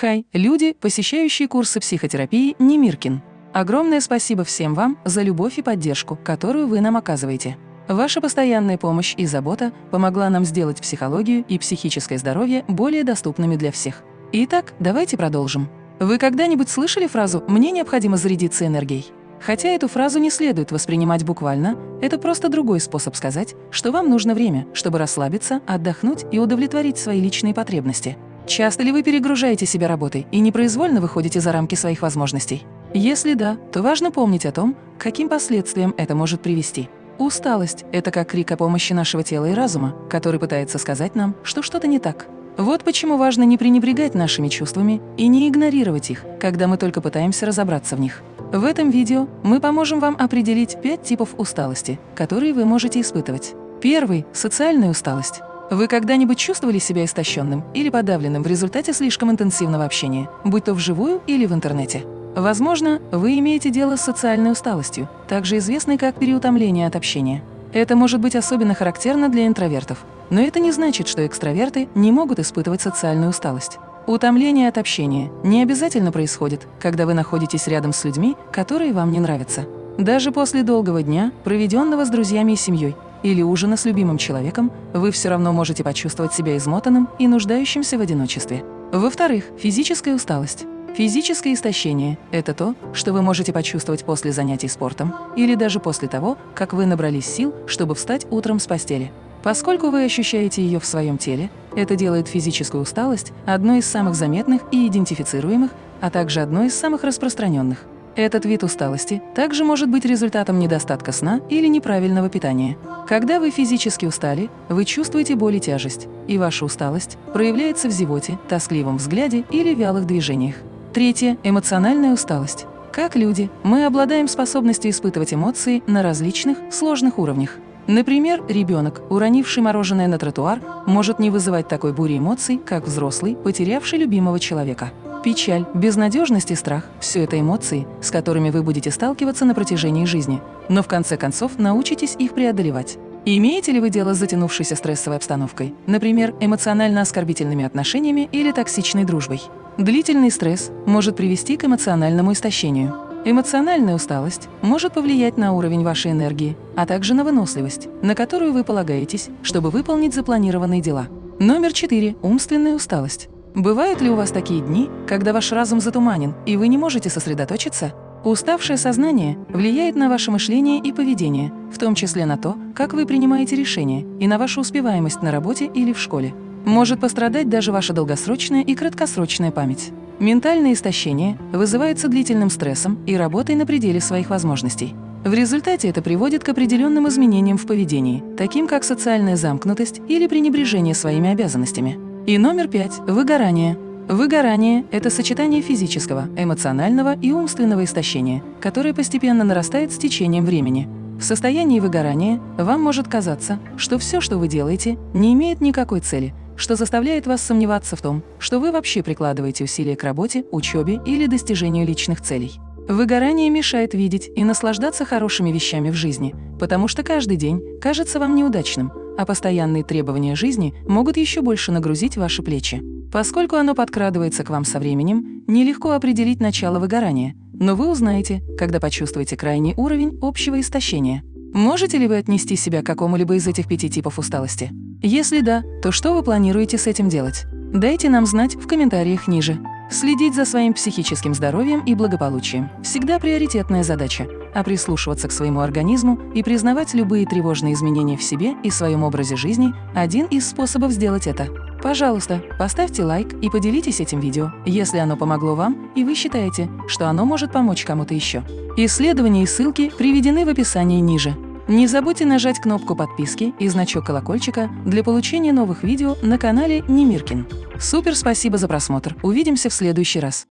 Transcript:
Хай, люди, посещающие курсы психотерапии Немиркин. Огромное спасибо всем вам за любовь и поддержку, которую вы нам оказываете. Ваша постоянная помощь и забота помогла нам сделать психологию и психическое здоровье более доступными для всех. Итак, давайте продолжим. Вы когда-нибудь слышали фразу «мне необходимо зарядиться энергией»? Хотя эту фразу не следует воспринимать буквально, это просто другой способ сказать, что вам нужно время, чтобы расслабиться, отдохнуть и удовлетворить свои личные потребности. Часто ли вы перегружаете себя работой и непроизвольно выходите за рамки своих возможностей? Если да, то важно помнить о том, к каким последствиям это может привести. Усталость – это как крик о помощи нашего тела и разума, который пытается сказать нам, что что-то не так. Вот почему важно не пренебрегать нашими чувствами и не игнорировать их, когда мы только пытаемся разобраться в них. В этом видео мы поможем вам определить пять типов усталости, которые вы можете испытывать. Первый – социальная усталость. Вы когда-нибудь чувствовали себя истощенным или подавленным в результате слишком интенсивного общения, будь то вживую или в интернете? Возможно, вы имеете дело с социальной усталостью, также известной как переутомление от общения. Это может быть особенно характерно для интровертов, но это не значит, что экстраверты не могут испытывать социальную усталость. Утомление от общения не обязательно происходит, когда вы находитесь рядом с людьми, которые вам не нравятся. Даже после долгого дня, проведенного с друзьями и семьей, или ужина с любимым человеком, вы все равно можете почувствовать себя измотанным и нуждающимся в одиночестве. Во-вторых, физическая усталость. Физическое истощение – это то, что вы можете почувствовать после занятий спортом или даже после того, как вы набрались сил, чтобы встать утром с постели. Поскольку вы ощущаете ее в своем теле, это делает физическую усталость одной из самых заметных и идентифицируемых, а также одной из самых распространенных. Этот вид усталости также может быть результатом недостатка сна или неправильного питания. Когда вы физически устали, вы чувствуете боль и тяжесть, и ваша усталость проявляется в зевоте, тоскливом взгляде или вялых движениях. Третье – эмоциональная усталость. Как люди, мы обладаем способностью испытывать эмоции на различных, сложных уровнях. Например, ребенок, уронивший мороженое на тротуар, может не вызывать такой бури эмоций, как взрослый, потерявший любимого человека. Печаль, безнадежность и страх – все это эмоции, с которыми вы будете сталкиваться на протяжении жизни, но в конце концов научитесь их преодолевать. Имеете ли вы дело с затянувшейся стрессовой обстановкой, например, эмоционально-оскорбительными отношениями или токсичной дружбой? Длительный стресс может привести к эмоциональному истощению. Эмоциональная усталость может повлиять на уровень вашей энергии, а также на выносливость, на которую вы полагаетесь, чтобы выполнить запланированные дела. Номер 4. Умственная усталость. Бывают ли у вас такие дни, когда ваш разум затуманен, и вы не можете сосредоточиться? Уставшее сознание влияет на ваше мышление и поведение, в том числе на то, как вы принимаете решения, и на вашу успеваемость на работе или в школе. Может пострадать даже ваша долгосрочная и краткосрочная память. Ментальное истощение вызывается длительным стрессом и работой на пределе своих возможностей. В результате это приводит к определенным изменениям в поведении, таким как социальная замкнутость или пренебрежение своими обязанностями. И номер пять – выгорание. Выгорание – это сочетание физического, эмоционального и умственного истощения, которое постепенно нарастает с течением времени. В состоянии выгорания вам может казаться, что все, что вы делаете, не имеет никакой цели, что заставляет вас сомневаться в том, что вы вообще прикладываете усилия к работе, учебе или достижению личных целей. Выгорание мешает видеть и наслаждаться хорошими вещами в жизни, потому что каждый день кажется вам неудачным, а постоянные требования жизни могут еще больше нагрузить ваши плечи. Поскольку оно подкрадывается к вам со временем, нелегко определить начало выгорания, но вы узнаете, когда почувствуете крайний уровень общего истощения. Можете ли вы отнести себя к какому-либо из этих пяти типов усталости? Если да, то что вы планируете с этим делать? Дайте нам знать в комментариях ниже. Следить за своим психическим здоровьем и благополучием – всегда приоритетная задача, а прислушиваться к своему организму и признавать любые тревожные изменения в себе и своем образе жизни – один из способов сделать это. Пожалуйста, поставьте лайк и поделитесь этим видео, если оно помогло вам и вы считаете, что оно может помочь кому-то еще. Исследования и ссылки приведены в описании ниже. Не забудьте нажать кнопку подписки и значок колокольчика для получения новых видео на канале Немиркин. Супер спасибо за просмотр. Увидимся в следующий раз.